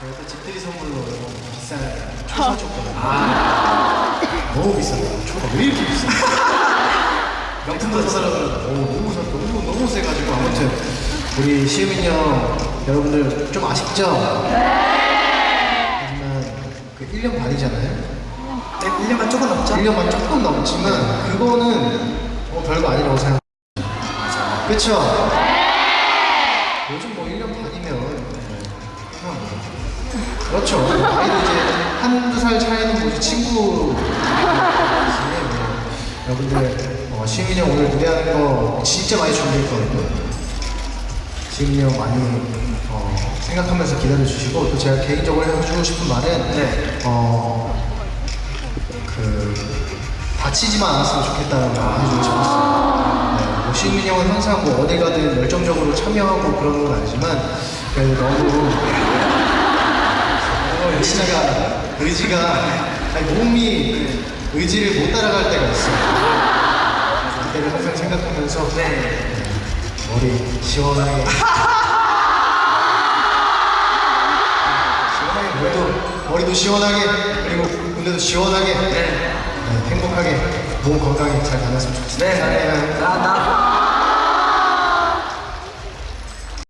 제가 또 집들이 선물로 비싼 초 사 줬거든요. 너무 비싸요. 초가 왜 이렇게 비싸? 명품도 사더라도 너무 사- 너무 너무 세가지고 아무튼 우리 시우민 형 여러분들 좀 아쉽죠? 하지만 그 1년 반이잖아요. 네, 1년만 조금 넘죠? 1년만 조금 넘지만 그거는 뭐 별거 아니라고 생각합니다. 그쵸? 요즘 뭐 1년 반이면 그렇죠. 나이도 이제 한두 살 차이는 뭐지 친구 여러분들 어, 시민이 형 오늘 무대하는 거 진짜 많이 준비했거든요. 시민이 형 많이 어, 생각하면서 기다려 주시고 또 제가 개인적으로 해주고 싶은 말은 네. 어, 그 다치지만 않았으면 좋겠다는 말 해주고 싶었어요. 시민이 형은 항상 뭐 어디 가든 열정적으로 참여하고 그런 건 아니지만 그래도 너무 어, 의지가 의지가 아니, 몸이 의지를 못 따라갈 때가 있어요. 그때를 항상 생각하면서 네. 머리 시원하게 시원하게 머리도 머리도 시원하게 그리고 군대도 시원하게 네, 행복하게 몸 건강히 잘 다녔으면 좋겠습니다. 네. 나, 나.